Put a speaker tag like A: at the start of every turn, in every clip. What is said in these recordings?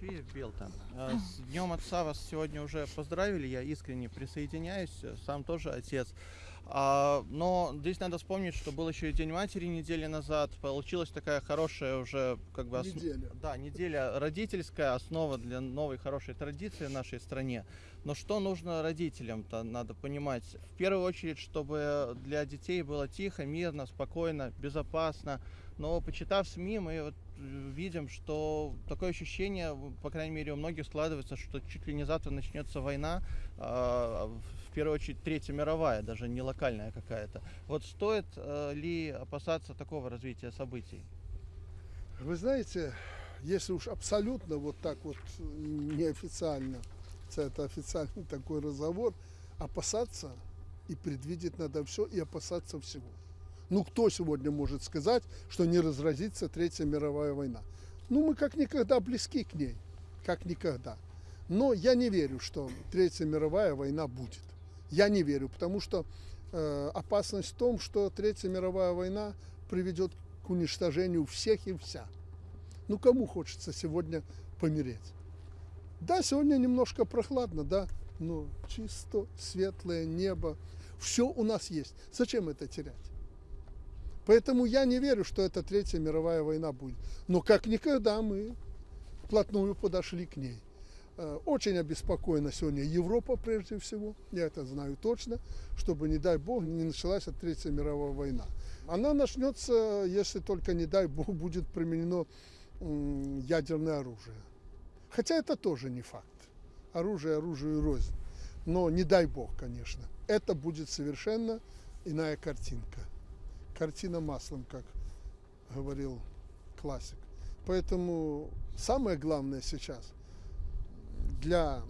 A: Матвеев, Белта. Э, С Днем Отца вас сегодня уже поздравили, я искренне присоединяюсь, э, сам тоже отец. А, но здесь надо вспомнить, что был еще и День Матери недели назад. Получилась такая хорошая уже как бы... ос-
B: Неделя.
A: Да, неделя родительская, основа для новой хорошей традиции в нашей стране. Но что нужно родителям-то, надо понимать. В первую очередь, чтобы для детей было тихо, мирно, спокойно, безопасно. Но почитав СМИ, мы вот видим, что такое ощущение, по крайней мере, у многих складывается, что чуть ли не завтра начнется война, а, в первую очередь Третья мировая, даже не локальная какая-то. Вот стоит э, ли опасаться такого развития событий?
B: Вы знаете, если уж абсолютно вот так вот неофициально, хотя это официальный такой разговор, опасаться и предвидеть надо все и опасаться всего. Ну кто сегодня может сказать, что не разразится Третья мировая война? Ну мы как никогда близки к ней, как никогда. Но я не верю, что Третья мировая война будет. Я не верю, потому что э, опасность в том, что Третья мировая война приведет к уничтожению всех и вся. Ну кому хочется сегодня помереть? Да, сегодня немножко прохладно, да, но чисто, светлое небо, все у нас есть. Зачем это терять? Поэтому я не верю, что это Третья мировая война будет. Но как никогда мы вплотную подошли к ней. Э, Очень обеспокоена сегодня Европа прежде всего, я это знаю точно, чтобы, не дай бог, не началась Третья мировая война. Она начнется, если только, не дай бог, будет применено ядерное оружие. Хотя это тоже не факт. Оружие оружию рознь. Но не дай бог, конечно. Это будет совершенно иная картинка. Картина маслом, как говорил классик. Поэтому самое главное сейчас для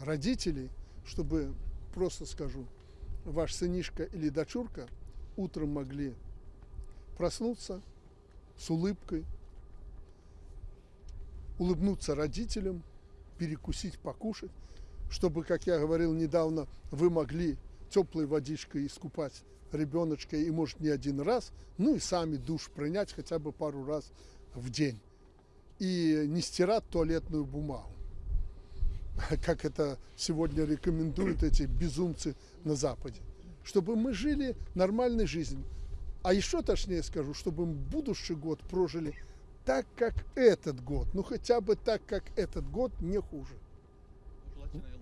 B: родителей, чтобы, просто скажу, ваш сынишка или дочурка утром могли проснуться с улыбкой, улыбнуться родителям, перекусить, покушать, чтобы, как я говорил недавно, вы могли теплой водичкой искупать ребеночка и, может, не один раз, ну и сами душ принять хотя бы пару раз в день. И не стирать туалетную бумагу, как это сегодня рекомендуют эти безумцы на Западе. Чтобы мы жили нормальной жизнью. А еще точнее скажу, чтобы мы будущий год прожили так, как этот год. Ну, хотя бы так, как этот год, не хуже.
A: Желательно.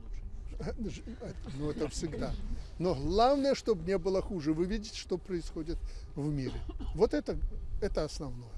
B: Ну, это всегда. Но главное, чтобы не было хуже. Вы видите, что происходит в мире. Вот это, это основное.